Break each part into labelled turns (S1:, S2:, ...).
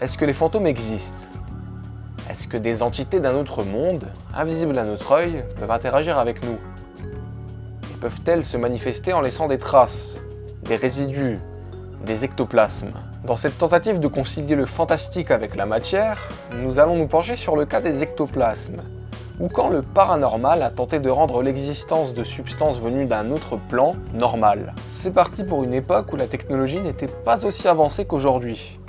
S1: Est-ce que les fantômes existent? Est-ce que des entités d'un autre monde, invisibles à notre œil, peuvent interagir avec nous? Et peuvent-elles se manifester en laissant des traces, des résidus, des ectoplasmes? Dans cette tentative de concilier le fantastique avec la matière, nous allons nous pencher sur le cas des ectoplasmes, ou quand le paranormal a tenté de rendre l'existence de substances venues d'un autre plan normal. C'est parti pour une époque où la technologie n'était pas aussi avancée qu'aujourd'hui.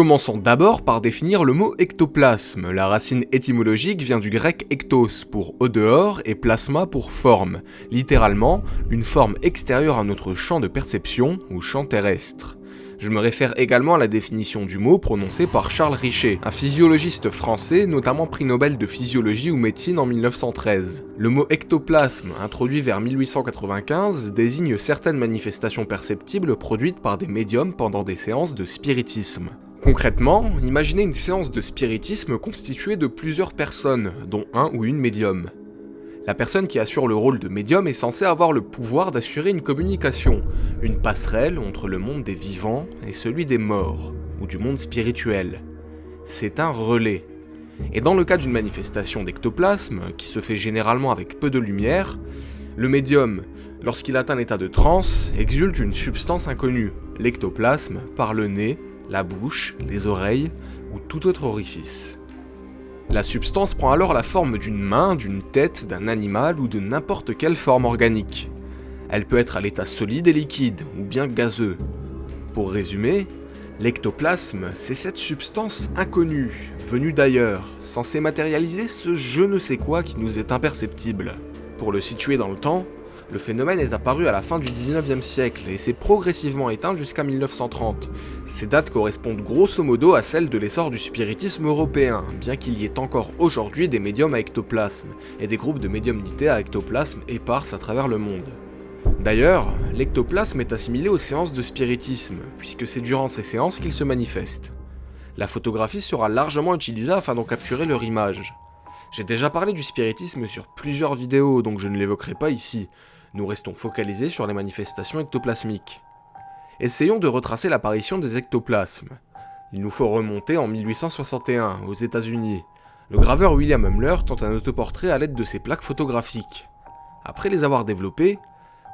S1: Commençons d'abord par définir le mot ectoplasme. La racine étymologique vient du grec ectos pour au dehors et plasma pour forme, littéralement une forme extérieure à notre champ de perception ou champ terrestre. Je me réfère également à la définition du mot prononcée par Charles Richer, un physiologiste français notamment prix Nobel de physiologie ou médecine en 1913. Le mot ectoplasme, introduit vers 1895, désigne certaines manifestations perceptibles produites par des médiums pendant des séances de spiritisme. Concrètement, imaginez une séance de spiritisme constituée de plusieurs personnes, dont un ou une médium. La personne qui assure le rôle de médium est censée avoir le pouvoir d'assurer une communication, une passerelle entre le monde des vivants et celui des morts, ou du monde spirituel. C'est un relais. Et dans le cas d'une manifestation d'ectoplasme, qui se fait généralement avec peu de lumière, le médium, lorsqu'il atteint l'état de transe, exulte une substance inconnue, l'ectoplasme, par le nez, la bouche, les oreilles ou tout autre orifice. La substance prend alors la forme d'une main, d'une tête, d'un animal ou de n'importe quelle forme organique. Elle peut être à l'état solide et liquide, ou bien gazeux. Pour résumer, l'ectoplasme, c'est cette substance inconnue, venue d'ailleurs, censée matérialiser ce je ne sais quoi qui nous est imperceptible. Pour le situer dans le temps, le phénomène est apparu à la fin du 19e siècle et s'est progressivement éteint jusqu'à 1930. Ces dates correspondent grosso modo à celles de l'essor du spiritisme européen, bien qu'il y ait encore aujourd'hui des médiums à ectoplasme, et des groupes de médiumnité à ectoplasme éparses à travers le monde. D'ailleurs, l'ectoplasme est assimilé aux séances de spiritisme, puisque c'est durant ces séances qu'il se manifeste. La photographie sera largement utilisée afin d'en capturer leur image. J'ai déjà parlé du spiritisme sur plusieurs vidéos, donc je ne l'évoquerai pas ici, nous restons focalisés sur les manifestations ectoplasmiques. Essayons de retracer l'apparition des ectoplasmes. Il nous faut remonter en 1861, aux états unis Le graveur William Humler tente un autoportrait à l'aide de ses plaques photographiques. Après les avoir développées,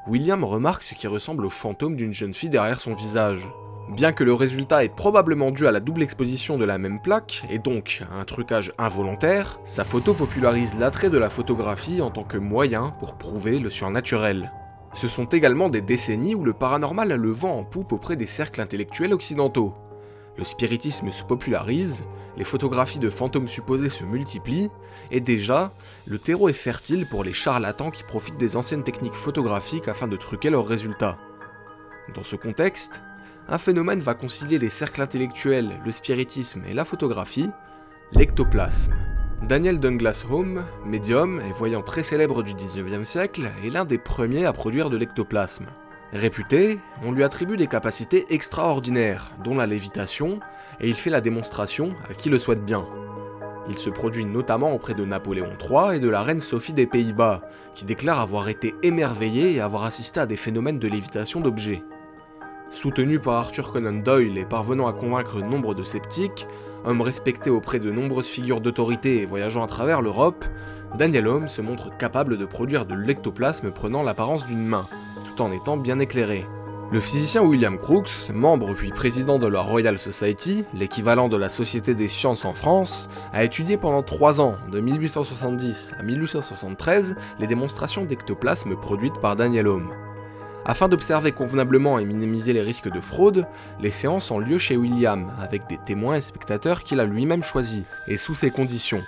S1: William remarque ce qui ressemble au fantôme d'une jeune fille derrière son visage. Bien que le résultat est probablement dû à la double exposition de la même plaque, et donc à un trucage involontaire, sa photo popularise l'attrait de la photographie en tant que moyen pour prouver le surnaturel. Ce sont également des décennies où le paranormal a le vent en poupe auprès des cercles intellectuels occidentaux. Le spiritisme se popularise, les photographies de fantômes supposés se multiplient, et déjà, le terreau est fertile pour les charlatans qui profitent des anciennes techniques photographiques afin de truquer leurs résultats. Dans ce contexte, un phénomène va concilier les cercles intellectuels, le spiritisme et la photographie, l'ectoplasme. Daniel Douglas Home, médium et voyant très célèbre du 19e siècle, est l'un des premiers à produire de l'ectoplasme. Réputé, on lui attribue des capacités extraordinaires, dont la lévitation, et il fait la démonstration à qui le souhaite bien. Il se produit notamment auprès de Napoléon III et de la reine Sophie des Pays-Bas, qui déclarent avoir été émerveillés et avoir assisté à des phénomènes de lévitation d'objets. Soutenu par Arthur Conan Doyle et parvenant à convaincre nombre de sceptiques, homme respecté auprès de nombreuses figures d'autorité et voyageant à travers l'Europe, Daniel Home se montre capable de produire de l'ectoplasme prenant l'apparence d'une main, tout en étant bien éclairé. Le physicien William Crookes, membre puis président de la Royal Society, l'équivalent de la Société des sciences en France, a étudié pendant 3 ans, de 1870 à 1873, les démonstrations d'ectoplasme produites par Daniel Home. Afin d'observer convenablement et minimiser les risques de fraude, les séances ont lieu chez William, avec des témoins et spectateurs qu'il a lui-même choisis, et sous ces conditions.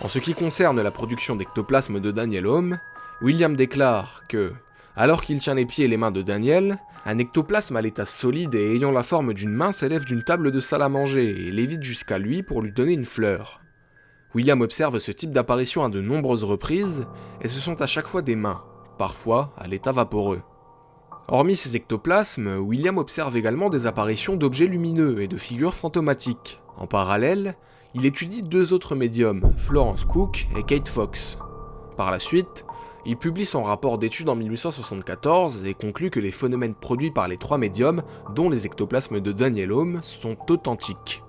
S1: En ce qui concerne la production d'ectoplasme de Daniel Home, William déclare que, alors qu'il tient les pieds et les mains de Daniel, Un ectoplasme à l'état solide et ayant la forme d'une main s'élève d'une table de salle à manger et lévite jusqu'à lui pour lui donner une fleur. William observe ce type d'apparition à de nombreuses reprises, et ce sont à chaque fois des mains, parfois à l'état vaporeux. Hormis ces ectoplasmes, William observe également des apparitions d'objets lumineux et de figures fantomatiques. En parallèle, il étudie deux autres médiums, Florence Cook et Kate Fox. Par la suite, il publie son rapport d'étude en 1874 et conclut que les phénomènes produits par les trois médiums, dont les ectoplasmes de Daniel Home, sont authentiques.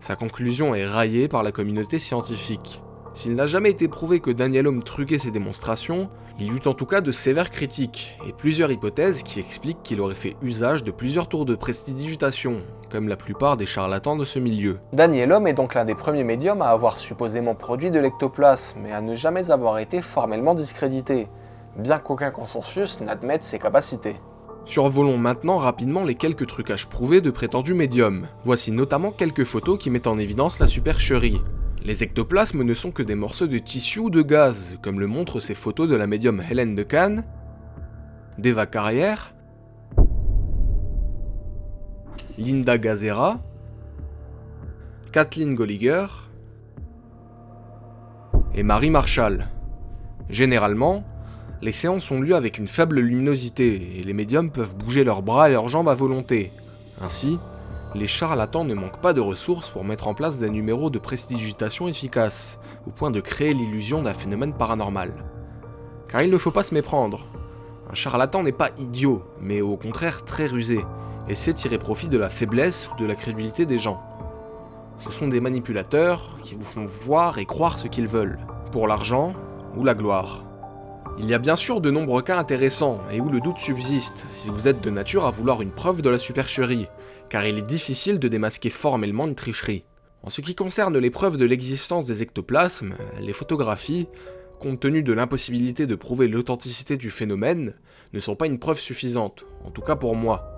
S1: Sa conclusion est raillée par la communauté scientifique. S'il n'a jamais été prouvé que Daniel Home truquait ses démonstrations, il y eut en tout cas de sévères critiques, et plusieurs hypothèses qui expliquent qu'il aurait fait usage de plusieurs tours de prestidigitation, comme la plupart des charlatans de ce milieu.
S2: Daniel Home est donc l'un des premiers médiums à avoir supposément produit de l'ectoplasme, et à ne jamais avoir été formellement discrédité, bien qu'aucun consensus n'admette ses capacités.
S1: Survolons maintenant rapidement les quelques trucages prouvés de prétendus médiums. Voici notamment quelques photos qui mettent en évidence la supercherie. Les ectoplasmes ne sont que des morceaux de tissu ou de gaz, comme le montrent ces photos de la médium Hélène de Cannes, d'Eva Carrière, Linda Gazera, Kathleen Golliger et Marie Marshall. Généralement, les séances ont lieu avec une faible luminosité et les médiums peuvent bouger leurs bras et leurs jambes à volonté. Ainsi, les charlatans ne manquent pas de ressources pour mettre en place des numéros de prestidigitation efficaces, au point de créer l'illusion d'un phénomène paranormal. Car il ne faut pas se méprendre. Un charlatan n'est pas idiot, mais au contraire très rusé, et sait tirer profit de la faiblesse ou de la crédulité des gens. Ce sont des manipulateurs qui vous font voir et croire ce qu'ils veulent, pour l'argent ou la gloire. Il y a bien sûr de nombreux cas intéressants, et où le doute subsiste, si vous êtes de nature à vouloir une preuve de la supercherie, car il est difficile de démasquer formellement une tricherie. En ce qui concerne les preuves de l'existence des ectoplasmes, les photographies, compte tenu de l'impossibilité de prouver l'authenticité du phénomène, ne sont pas une preuve suffisante, en tout cas pour moi.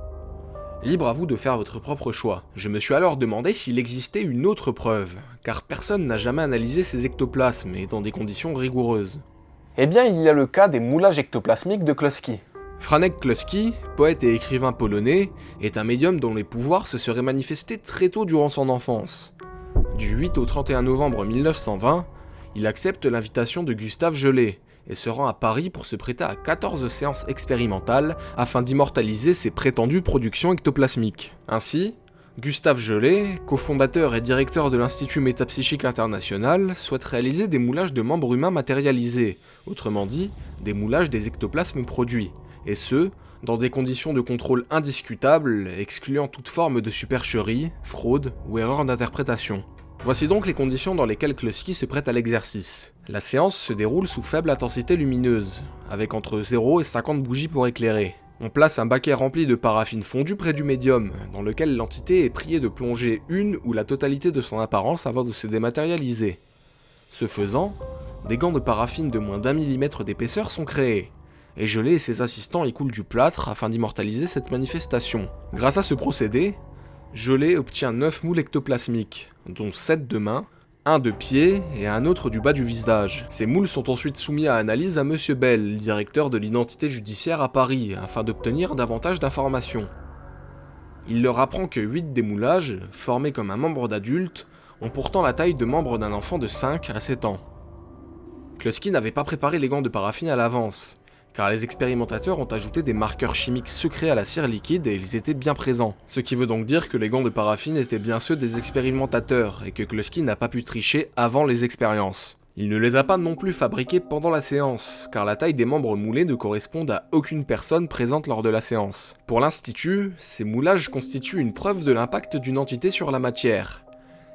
S1: Libre à vous de faire votre propre choix. Je me suis alors demandé s'il existait une autre preuve, car personne n'a jamais analysé ces ectoplasmes et dans des conditions rigoureuses.
S2: Eh bien, il y a le cas des moulages ectoplasmiques de Kloski.
S1: Franek Kloski, poète et écrivain polonais, est un médium dont les pouvoirs se seraient manifestés très tôt durant son enfance. Du 8 au 31 novembre 1920, il accepte l'invitation de Gustave Gelé et se rend à Paris pour se prêter à 14 séances expérimentales afin d'immortaliser ses prétendues productions ectoplasmiques. Ainsi, Gustave Gelé, cofondateur et directeur de l'Institut Métapsychique International, souhaite réaliser des moulages de membres humains matérialisés, autrement dit, des moulages des ectoplasmes produits, et ce, dans des conditions de contrôle indiscutables, excluant toute forme de supercherie, fraude ou erreur d'interprétation. Voici donc les conditions dans lesquelles Kloski se prête à l'exercice. La séance se déroule sous faible intensité lumineuse, avec entre 0 et 50 bougies pour éclairer. On place un baquet rempli de paraffine fondue près du médium, dans lequel l'entité est priée de plonger une ou la totalité de son apparence avant de se dématérialiser. Ce faisant, des gants de paraffine de moins d'un millimètre d'épaisseur sont créés, et Gelé et ses assistants écoulent du plâtre afin d'immortaliser cette manifestation. Grâce à ce procédé, Gelé obtient 9 moules ectoplasmiques, dont 7 de main, un de pied et un autre du bas du visage. Ces moules sont ensuite soumis à analyse à Monsieur Bell, directeur de l'identité judiciaire à Paris, afin d'obtenir davantage d'informations. Il leur apprend que 8 des moulages, formés comme un membre d'adulte, ont pourtant la taille de membre d'un enfant de 5 à 7 ans. Kloski n'avait pas préparé les gants de paraffine à l'avance, car les expérimentateurs ont ajouté des marqueurs chimiques secrets à la cire liquide et ils étaient bien présents. Ce qui veut donc dire que les gants de paraffine étaient bien ceux des expérimentateurs, et que Kloski n'a pas pu tricher avant les expériences. Il ne les a pas non plus fabriqués pendant la séance, car la taille des membres moulés ne correspond à aucune personne présente lors de la séance. Pour l'Institut, ces moulages constituent une preuve de l'impact d'une entité sur la matière,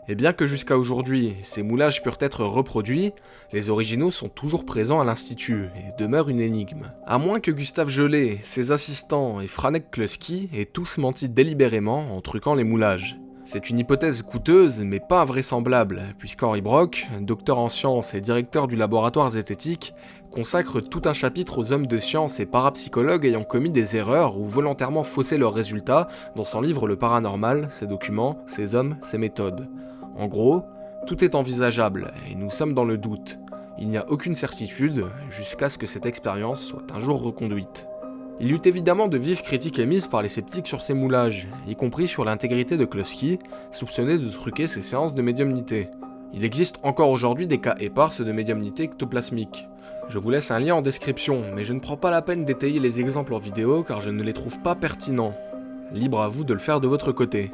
S1: et bien que jusqu'à aujourd'hui, ces moulages purent être reproduits, les originaux sont toujours présents à l'Institut et demeurent une énigme. À moins que Gustave Gelé, ses assistants et Franek Kluski aient tous menti délibérément en truquant les moulages. C'est une hypothèse coûteuse mais pas invraisemblable, puisqu'Henri Brock, docteur en sciences et directeur du laboratoire zététique, consacre tout un chapitre aux hommes de science et parapsychologues ayant commis des erreurs ou volontairement faussé leurs résultats dans son livre Le Paranormal, ses documents, ses hommes, ses méthodes. En gros, tout est envisageable, et nous sommes dans le doute. Il n'y a aucune certitude, jusqu'à ce que cette expérience soit un jour reconduite. Il y eut évidemment de vives critiques émises par les sceptiques sur ces moulages, y compris sur l'intégrité de Kloski, soupçonné de truquer ses séances de médiumnité. Il existe encore aujourd'hui des cas éparses de médiumnité ectoplasmique. Je vous laisse un lien en description, mais je ne prends pas la peine d'étayer les exemples en vidéo car je ne les trouve pas pertinents. Libre à vous de le faire de votre côté.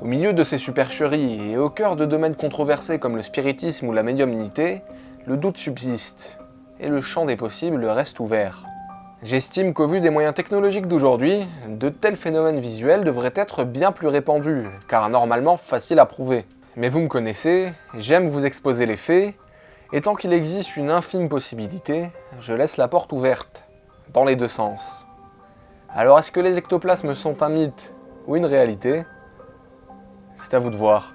S2: Au milieu de ces supercheries et au cœur de domaines controversés comme le spiritisme ou la médiumnité, le doute subsiste, et le champ des possibles reste ouvert. J'estime qu'au vu des moyens technologiques d'aujourd'hui, de tels phénomènes visuels devraient être bien plus répandus, car normalement faciles à prouver. Mais vous me connaissez, j'aime vous exposer les faits, et tant qu'il existe une infime possibilité, je laisse la porte ouverte, dans les deux sens. Alors est-ce que les ectoplasmes sont un mythe ou une réalité? C'est à vous de voir.